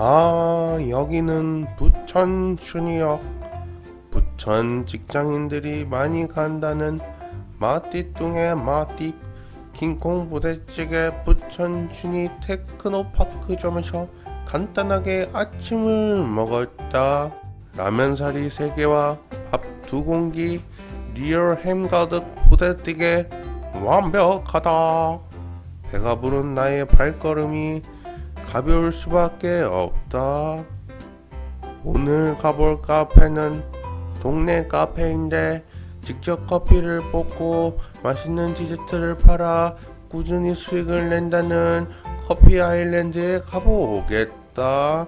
아 여기는 부천 춘의역. 부천 직장인들이 많이 간다는 마띠뚱의 마띠 킹콩 부대찌개 부천 춘의 테크노파크점에서 간단하게 아침을 먹었다. 라면사리 3개와 밥 2공기 real 햄 가득 부대찌개 완벽하다. 배가 부른 나의 발걸음이 가벼울 수밖에 없다. 오늘 가볼 카페는 동네 카페인데 직접 커피를 뽑고 맛있는 디저트를 팔아 꾸준히 수익을 낸다는 커피 아일랜드에 가보겠다.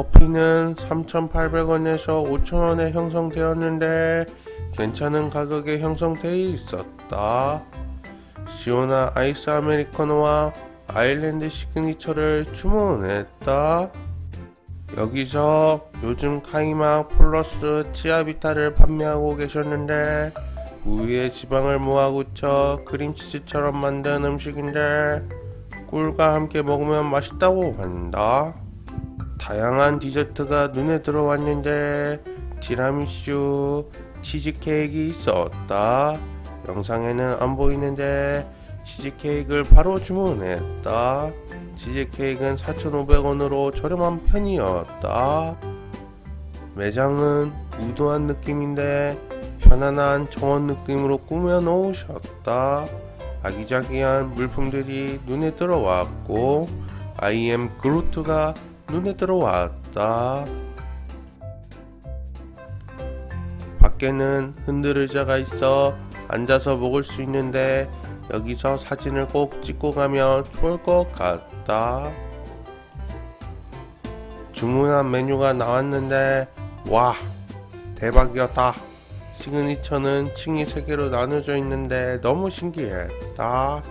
커피는 3,800원에서 5,000원에 형성되었는데 괜찮은 가격에 형성되어 있었다. 시원한 아이스 아메리카노와 아일랜드 시그니처를 주문했다. 여기서 요즘 카이막 플러스 치아바타를 판매하고 계셨는데 우유에 지방을 모아 굳혀 크림치즈처럼 만든 음식인데 꿀과 함께 먹으면 맛있다고 한다. 다양한 디저트가 눈에 들어왔는데 티라미슈, 치즈케이크 있었다. 영상에는 안 보이는데 치즈케이크를 바로 주문했다. 치즈케이크는 4,500원으로 저렴한 편이었다. 매장은 우드한 느낌인데 편안한 정원 느낌으로 꾸며 놓으셨다. 아기자기한 물품들이 눈에 들어왔고 아이엠 그루트가 눈에 들어왔다. 밖에는 흔들 의자가 있어 앉아서 먹을 수 있는데 여기서 사진을 꼭 찍고 가면 좋을 것 같다. 주문한 메뉴가 나왔는데 와 대박이었다. 시그니처는 층이 3개로 나눠져 있는데 너무 신기했다.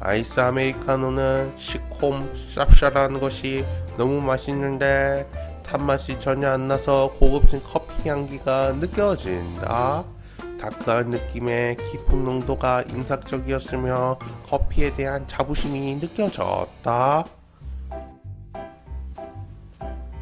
아이스 아메리카노는 시콤 쌉쌀한 것이 너무 맛있는데 탄맛이 전혀 안 나서 고급진 커피 향기가 느껴진다. 다크한 느낌의 깊은 농도가 인상적이었으며 커피에 대한 자부심이 느껴졌다.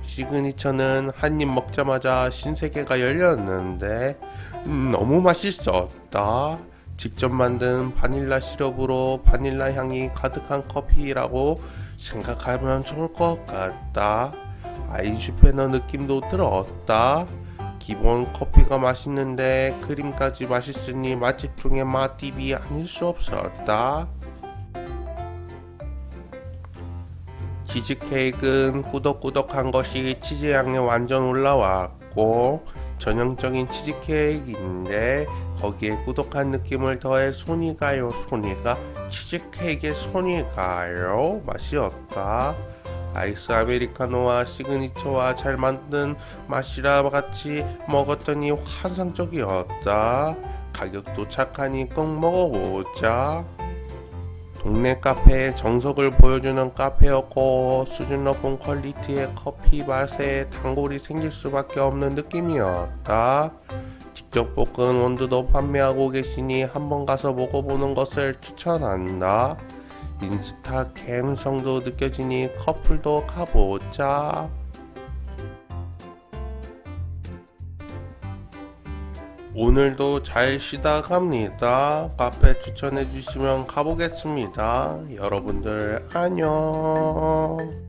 시그니처는 한 입 먹자마자 신세계가 열렸는데 음, 너무 맛있었다. 직접 만든 바닐라 시럽으로 바닐라 향이 가득한 커피라고 생각하면 좋을 것 같다. 아인슈페너 느낌도 들었다. 기본 커피가 맛있는데 크림까지 맛있으니 맛집 중에 맛집이 아닐 수 없었다. 치즈케이크는 꾸덕꾸덕한 것이 치즈향에 완전 올라왔고 전형적인 치즈케이크인데 거기에 꾸덕한 느낌을 더해 손이 가요. 손이 가 치즈케이크에 손이 가요. 맛이었다. 아이스 아메리카노와 시그니처와 잘 만든 맛이라 같이 먹었더니 환상적이었다. 가격도 착하니 꼭 먹어보자 동네 카페의 정석을 보여주는 카페였고 수준 높은 퀄리티의 커피 맛에 단골이 생길 수밖에 없는 느낌이었다. 직접 볶은 원두도 판매하고 계시니 한번 가서 먹어보는 것을 추천한다. 인스타 감성도 느껴지니 커플도 가보자. 오늘도 잘 쉬다 갑니다. 카페 추천해 주시면 가보겠습니다. 여러분들 안녕.